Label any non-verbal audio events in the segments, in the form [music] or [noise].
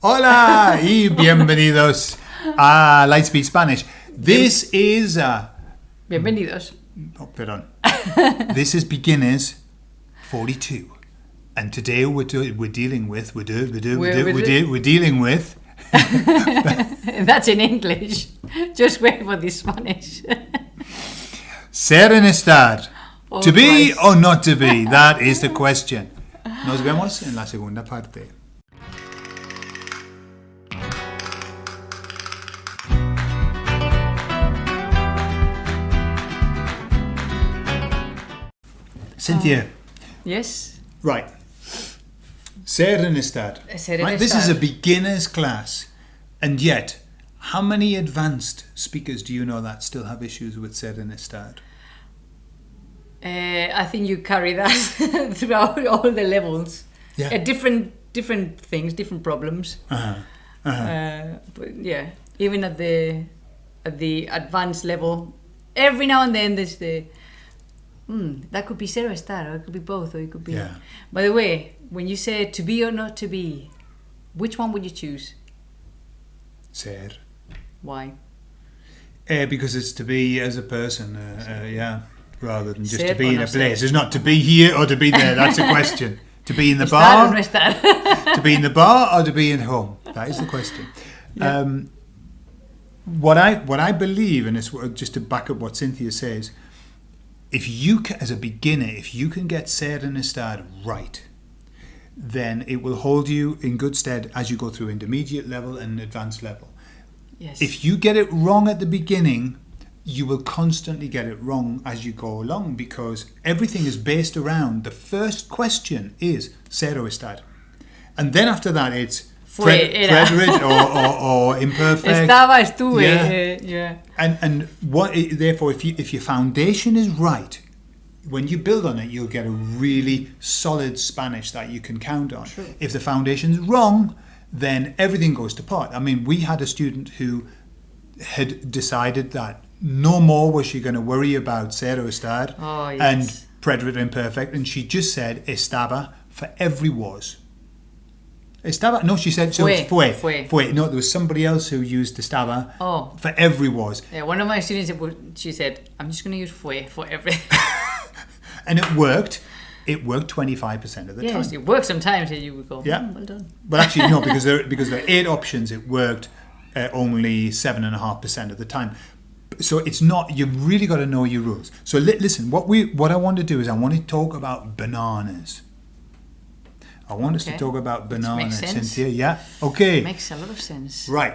Hola y bienvenidos a Lightspeed Spanish. This is uh, Bienvenidos. oh, perdón. this is beginners 42, and today we're do, we're dealing with we're do, we're, do, we're, We're- do, we're, we're de- we're dealing with [laughs] That's in English. Just wait for the Spanish. ser en estar. Oh, to be Christ. or not to be, that is the question. Nos vemos en la segunda parte. Cynthia, yes. right. Ser en estar. Ser en right? This is a beginner's class, and yet, how many advanced speakers do you know that still have issues with ser en? Uh, I think you carry that [laughs] throughout all the levels. Yeah. Uh, different different things, different problems. Uh-huh. Uh-huh. Uh, but yeah, even at the at the advanced level, every now and then there's the hmm, that could be ser o estar, or it could be both, or it could be. Yeah. By the way, when you say to be or not to be, which one would you choose? Ser. Why? Uh, because it's to be as a person, uh, uh, yeah, rather than just Ser to be in no a ser? place. It's not to be here or to be there. That's a question. [laughs] to be in the bar, no estar? [laughs] to be in the bar, or to be in home. That is the question. Yeah. Um, what I what I believe, and it's just to back up what Cynthia says, if you ca as a beginner, if you can get ser and right, then it will hold you in good stead as you go through intermediate level and advanced level. yes. If you get it wrong at the beginning, you will constantly get it wrong as you go along because everything is based around the first question is ser o estar. And then after that, it's Fue, pre- era. preterite or, or, or [laughs] imperfect. Estaba, estuve. Yeah. yeah. And, and what, therefore, if, you, if your foundation is right, when you build on it, you'll get a really solid Spanish that you can count on. True. If the foundation's wrong, then everything goes to pot. I mean, we had a student who had decided that no more was she going to worry about ser o estar Oh, yes. and preterite imperfect, and she just said estaba for every was. Estaba? No, she said so. Fue, Fue, fue. fue. No, there was somebody else who used estaba Oh. for every was. Yeah, one of my students, she said, I'm just going to use fue for every. [laughs] and it worked. It worked twenty five percent of the yes, time. it worked sometimes and you would go, Yeah. "Hmm, well done. But actually, no, because there [laughs] because there are eight options. It worked uh, only seven and a half percent of the time. So it's not. You've really got to know your rules. So li- listen. What we what I want to do is I want to talk about bananas. I want us to talk about bananas, sense. Cynthia. Yeah. Okay. Makes a lot of sense. Right.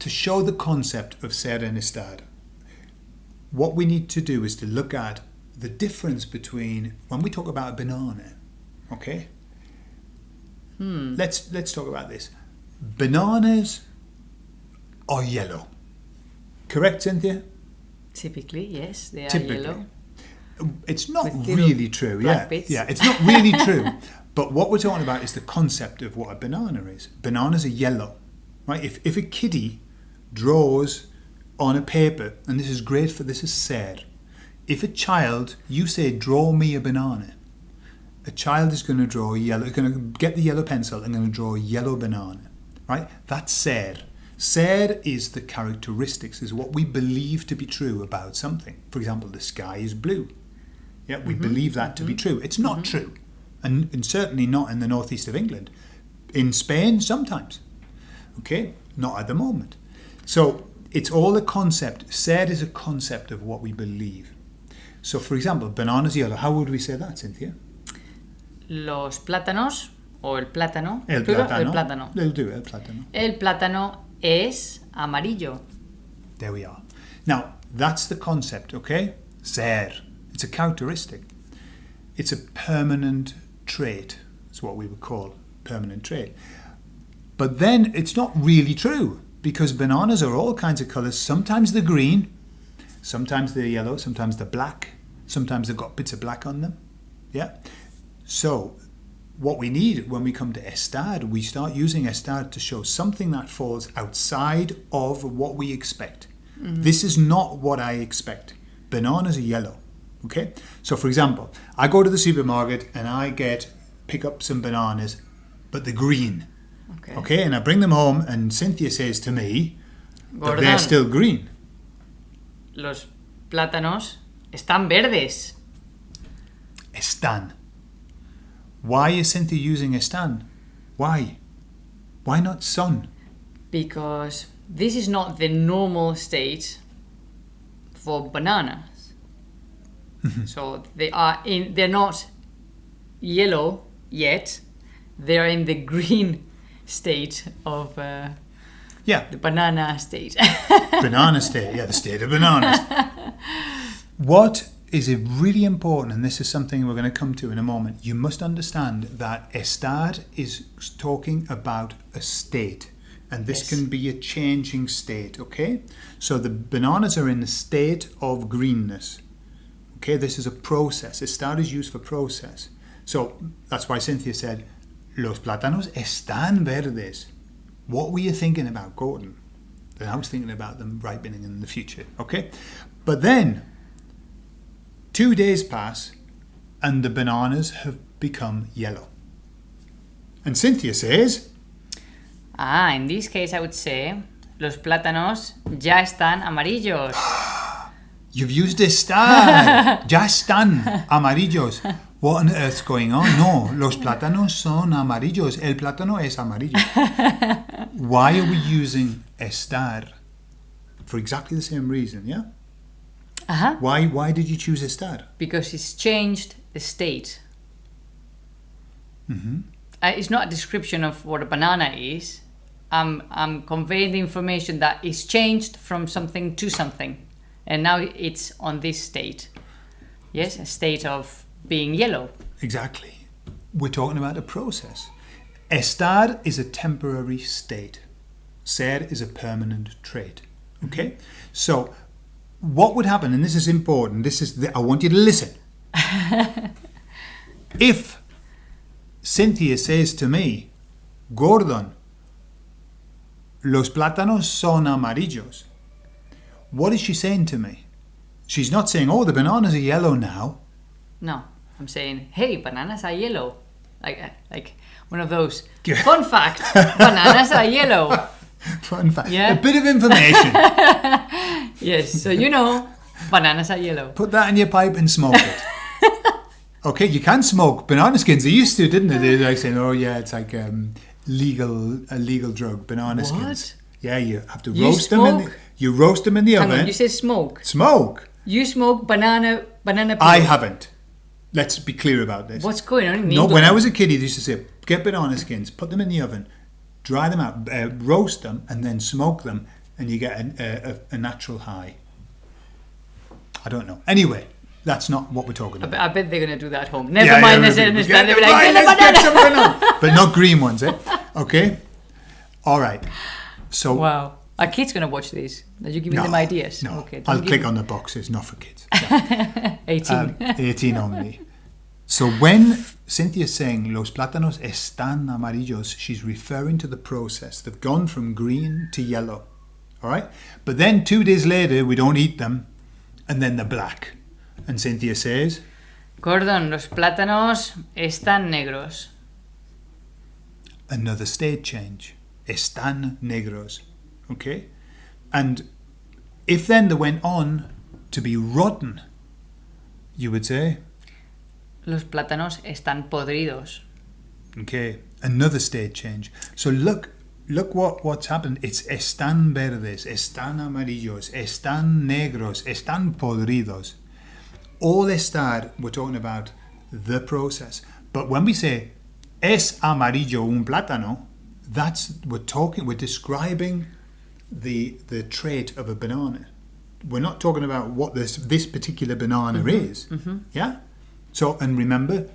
To show the concept of ser en estar, what we need to do is to look at the difference between when we talk about a banana. Okay. Hmm. Let's let's talk about this. Bananas are yellow. Correct, Cynthia? Typically, yes, they are Typically. yellow. It's not With really true. Yeah, bits. yeah, it's not really [laughs] true. But what we're talking about is the concept of what a banana is. Bananas are yellow, right? If if a kiddie draws on a paper, and this is great for this is sad. If a child, you say, draw me a banana, a child is going to draw a yellow, going to get the yellow pencil and going to draw a yellow banana, right? That's ser. Ser is the characteristics, is what we believe to be true about something. For example, the sky is blue. Yeah, we believe that to be mm-hmm. true. It's not mm-hmm. true, and, and certainly not in the northeast of England. In Spain, sometimes. Okay, not at the moment. So it's all a concept. Ser is a concept of what we believe. So, for example, bananas yellow. How would we say that, Cynthia? Los plátanos, o el plátano, El plátano. el plátano. They'll do el plátano. El plátano es amarillo. There we are. Now, that's the concept, okay? Ser. It's a characteristic. It's a permanent trait. It's what we would call permanent trait. But then it's not really true because bananas are all kinds of colours. Sometimes they're green, sometimes they're yellow, sometimes they're black, sometimes they've got bits of black on them. Yeah? So, what we need when we come to estar, we start using estar to show something that falls outside of what we expect. Mm-hmm. This is not what I expect. Bananas are yellow. Okay? So, for example, I go to the supermarket and I get pick up some bananas, but they're green. Okay. Okay, and I bring them home, and Cynthia says to me that they're still green. los plátanos están verdes. Están. Why is Cynthia using están? Why? Why not son? because this is not the normal state for [laughs] so they are in they're not yellow yet. They're in the green state of uh, Yeah, the banana state. [laughs] banana state. Yeah, the state of bananas. [laughs] What is it really important, and this is something we're going to come to in a moment, you must understand that estar is talking about a state. And this Yes. can be a changing state, okay? So the bananas are in a state of greenness. Okay, this is a process. Estar is used for process. So that's why Cynthia said, Los plátanos están verdes. What were you thinking about, Gordon? Then I was thinking about them ripening in the future, okay? But then, two days pass and the bananas have become yellow. And Cynthia says, ah, in this case I would say los plátanos ya están amarillos. [gasps] [gasps] You've used estar. [laughs] ya están amarillos. What on earth's going on? No, los plátanos son amarillos. El plátano es amarillo. [laughs] Why are we using estar? For exactly the same reason, yeah? Uh-huh. Why why did you choose estar? Because it's changed the state. Mm-hmm. uh, it's not a description of what a banana is. I'm, I'm conveying the information that it's changed from something to something. And now it's on this state. Yes, a state of being yellow. Exactly. We're talking about a process. Estar is a temporary state. Ser is a permanent trait. Okay? Mm-hmm. So, what would happen, and this is important, this is the, I want you to listen. [laughs] if Cynthia says to me, Gordon, los plátanos son amarillos, what is she saying to me? She's not saying, oh, the bananas are yellow now. No, I'm saying, hey, bananas are yellow. Like, uh, like one of those. Fun [laughs] fact bananas are yellow. Fun fact. Yeah. A bit of information. [laughs] Yes, so you know, bananas are yellow. Put that in your pipe and smoke it. [laughs] okay, you can smoke banana skins. They used to, didn't they? They were like saying, "Oh yeah, it's like um, legal a legal drug, banana What? skins." Yeah, you have to You roast them. In the, smoke? you roast them in the Hang oven. on, you said smoke. smoke. You smoke banana banana peel. I haven't. Let's be clear about this. What's going on No, when I was a kid, they used to say, get banana skins, put them in the oven, dry them out, uh, roast them, and then smoke them, and you get a, a, a- a natural high. I don't know. Anyway, that's not what we're talking about. I bet they're gonna do that at home. Never Yeah, mind, yeah, they said we- we get They'll be like, "Get a let's get banana." some banana. but not green ones, eh? Okay. All right. So Wow. Are kids gonna watch this? Are you giving no, them ideas? No, Okay. I'll click them- on the boxes, not for kids. [laughs] 18. Um, 18 only. So when Cynthia's saying los plátanos están amarillos, she's referring to the process. They've gone from green to yellow. All right? But then two days later, we don't eat them, and then they're black. And Cynthia says, Gordon, los plátanos están negros. another state change. Están negros. Okay? And if then they went on to be rotten, you would say, Los plátanos están podridos. Okay, another state change. So look, look what what's happened. It's están verdes, están amarillos, están negros, están podridos. All estar, we're talking about the process. But when we say es amarillo un plátano, that's we're talking, we're describing the the trait of a banana. We're not talking about what this this particular banana mm-hmm. is. Mm-hmm. Yeah. So and remember,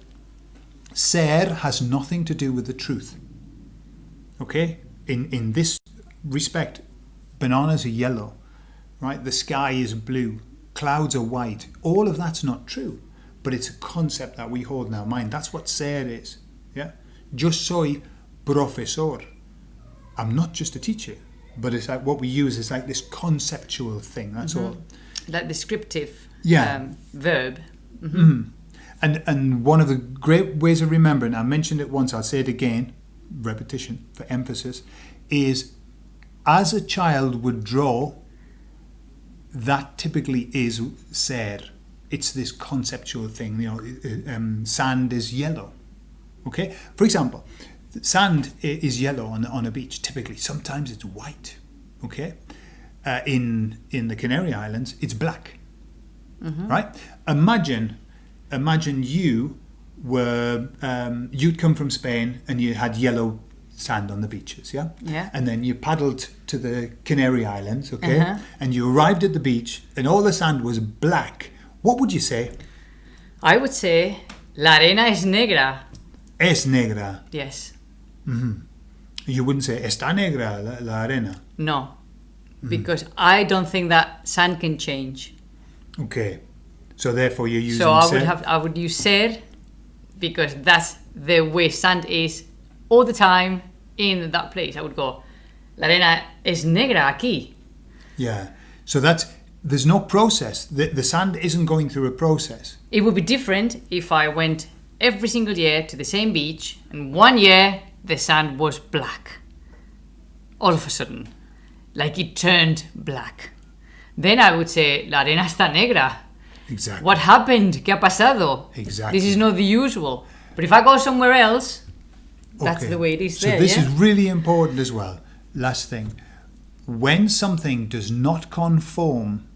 ser has nothing to do with the truth. Okay? In in this respect, bananas are yellow, right? The sky is blue, clouds are white. All of that's not true, but it's a concept that we hold in our mind. That's what ser is. Yeah? Yo soy profesor. I'm not just a teacher, but it's like what we use is like this conceptual thing. That's all. That descriptive Yeah. um, verb. And and one of the great ways of remembering, I mentioned it once, I'll say it again. repetition, for emphasis, is as a child would draw, that typically is ser. It's this conceptual thing, you know, um, sand is yellow. Okay? For example, sand is yellow on, on a beach, typically. Sometimes it's white. Okay? Uh, in, in the Canary Islands, it's black. Right? Imagine, imagine you were, um, you'd come from Spain and you had yellow sand on the beaches, yeah? Yeah. And then you paddled to the Canary Islands, okay? Uh-huh. And you arrived at the beach and all the sand was black. What would you say? I would say la arena es negra. Es negra. Yes. Mm-hmm. You wouldn't say está negra la, la arena. No. Mm-hmm. Because I don't think that sand can change. Okay. So therefore you're using so I ser. would have I would use ser because that's the way sand is all the time in that place. I would go la arena es negra aquí. Yeah. So that's there's no process. The, the sand isn't going through a process. It would be different if I went every single year to the same beach and one year the sand was black. All of a sudden. Like it turned black. Then I would say la arena está negra. Exactly. What happened? ¿Qué ha pasado? Exactly. This is not the usual. But if I go somewhere else, that's Okay. the way it is so there. this yeah? is really important as well. Last thing, when something does not conform,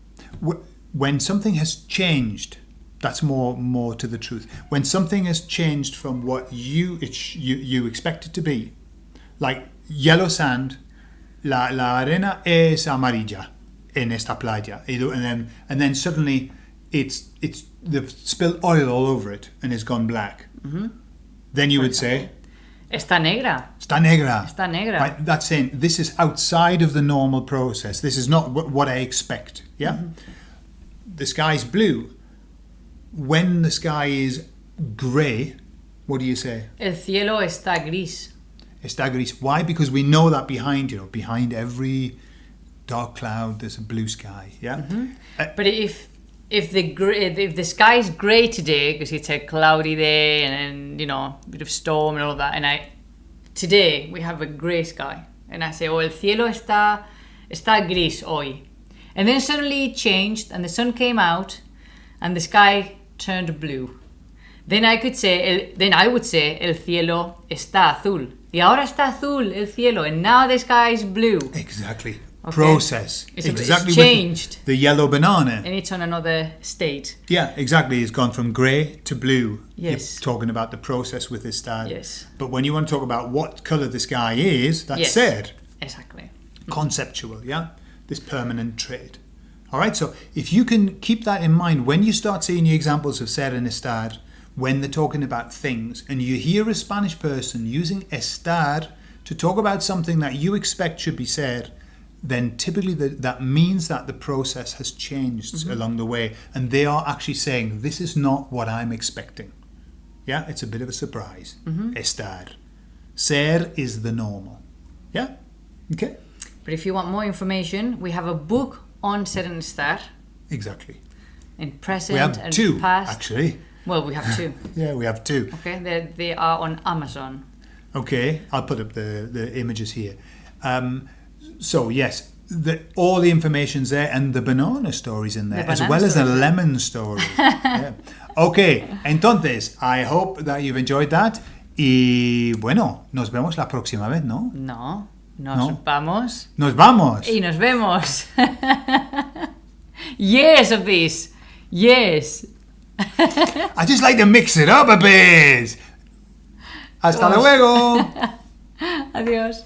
when something has changed, that's more more to the truth. When something has changed from what you it you you expect it to be, like yellow sand, la la arena es amarilla en esta playa, and then and then suddenly it's it's they've spilled oil all over it and it's gone black. Mm-hmm. Then you would say. Está negra. Está negra. Está negra. Right, that's saying this is outside of the normal process. This is not what, what I expect. Yeah? Mm-hmm. The sky's blue. When the sky is grey, what do you say? El cielo está gris. Está gris. Why? Because we know that behind, you know, behind every dark cloud there's a blue sky. Yeah? Mm-hmm. Uh, But if if the if the sky is grey today because it's a cloudy day and then you know a bit of storm and all that, and I today we have a grey sky, and I say, oh, el cielo está está gris hoy, and then suddenly it changed and the sun came out, and the sky turned blue. Then I could say, el, then I would say, el cielo está azul. Y ahora está azul el cielo, and now the sky is blue, Exactly. Okay. Process. It's a- it's exactly changed. The, the yellow banana. and it's on another state. Yeah, exactly. It's gone from grey to blue. Yes. You're talking about the process with this star. Yes. But when you want to talk about what colour the sky is, that's Yes. said. Exactly. Conceptual, yeah? This permanent trait. All right, so if you can keep that in mind when you start seeing your examples of ser and estar, when they're talking about things, and you hear a Spanish person using estar to talk about something that you expect should be said, then typically the, that means that the process has changed mm-hmm. along the way, and they are actually saying, This is not what I'm expecting. Yeah, it's a bit of a surprise. Mm-hmm. Estar. Ser is the normal. Yeah? Okay? But if you want more information, we have a book on ser and estar Exactly. in present We have and two, past. actually. Well, we have two. [laughs] Yeah, we have two. Okay, they, they are on Amazon. Okay, I'll put up the, the images here. Um, so, yes, the, all the information's there and the banana story's in there, The as well as the lemon story. [laughs] Yeah. Okay, entonces, I hope that you've enjoyed that. Y bueno, nos vemos la próxima vez, ¿no? No, nos No. vamos Nos vamos. y nos vemos. [laughs] yes of this. Yes. I just like to mix it up a bit. Hasta luego. [laughs] Adiós.